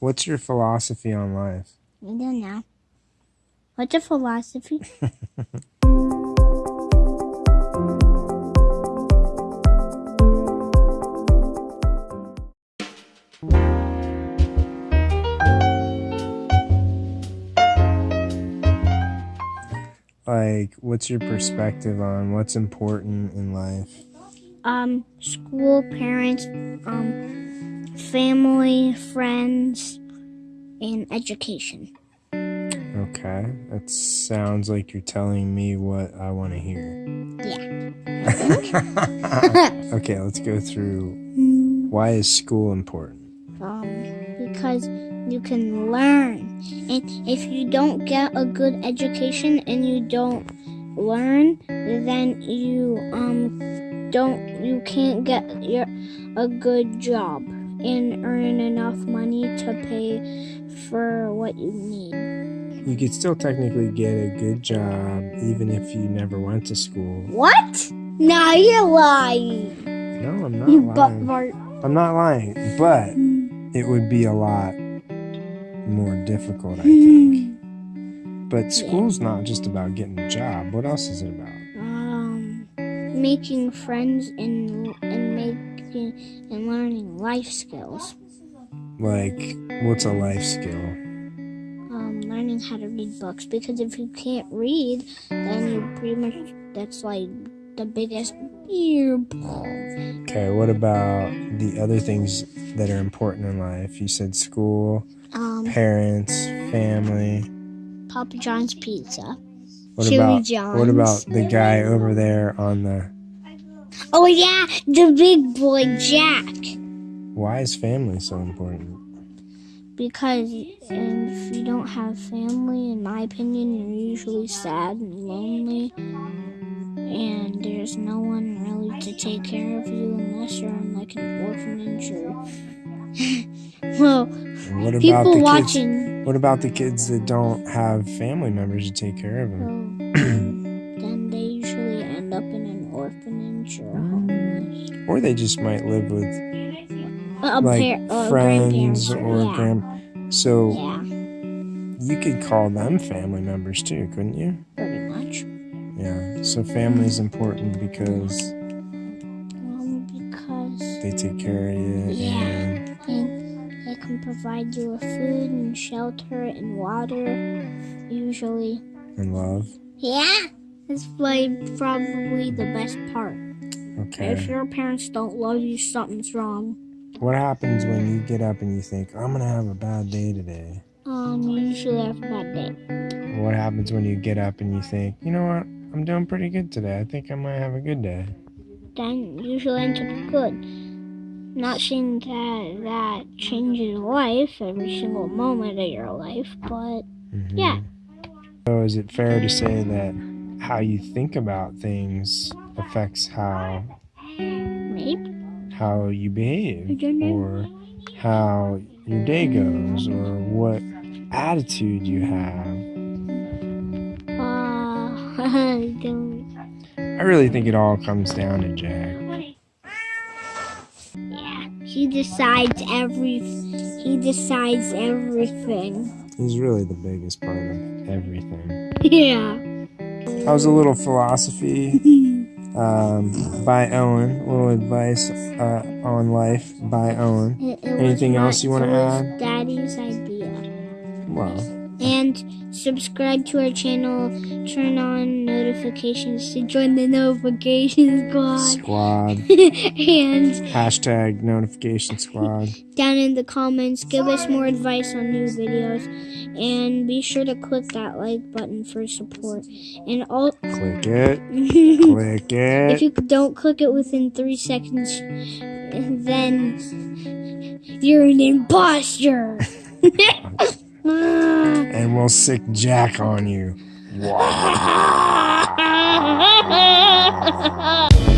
What's your philosophy on life? I don't know. What's your philosophy? Like, what's your perspective on what's important in life? um, school, parents, um, family, friends, and education. Okay, that sounds like you're telling me what I want to hear. Yeah. Okay, let's go through why is school important? um, because you can learn. And if you don't get a good education and you don't learn, then you um don't you can't get your a good job and earn enough money to pay for what you need. You could still technically get a good job even if you never went to school. What? No, you're lying. No, I'm not You butt lying. fart. I'm not lying, but it would be a lot more difficult, I think. But school's not just about getting a job. What else is it about? Um, making friends and and making and learning life skills. Like, what's a life skill? um, learning how to read books because if you can't read, then you pretty much that's like the biggest beer ball. Okay, what about the other things that are important in life? You said school, Um, parents, family. Papa John's pizza. What Chili about John's. what about the guy over there on the Oh yeah, the big boy Jack. why is family so important? Because if you don't have family, in my opinion, you're usually sad and lonely, and there's no one really to take care of you unless you're in like an orphanage or. well, what about people the kids? watching. What about the kids that don't have family members to take care of them? Well, then they usually end up in orphanage or homeless. Or they just might live with A like par- or friends or yeah. grand so Yeah, you could call them family members too, couldn't you? pretty much. Yeah. So family is important because Um, because they take care of you Yeah. and and they can provide you with food and shelter and water, usually. and love. Yeah, that's like probably the best part. Okay. If your parents don't love you, something's wrong. What happens when you get up and you think, I'm gonna have a bad day today? Um, you usually have a bad day. What happens when you get up and you think, you know what, I'm doing pretty good today. I think I might have a good day. Then usually ends up good. Not saying that that changes life every single moment of your life, but Mhm. Yeah. So is it fair to say that how you think about things affects how how you behave I don't know. or how your day goes or what attitude you have? Uh, I. I really think it all comes down to Jack. Yeah, he decides every. He decides everything. He's really the biggest part of everything. Yeah. That was a little philosophy um, by Owen. A little advice uh, on life by Owen. It- it Anything else you wanna add? Daddy's idea. Well, And subscribe to our channel. Turn on notifications to join the notification squad. squad. and Hashtag notification squad. down in the comments, give us more advice on new videos. And be sure to click that like button for support. And all. Click it. Click it. If you don't click it within three seconds, then you're an imposter. And we'll sic Jack on you.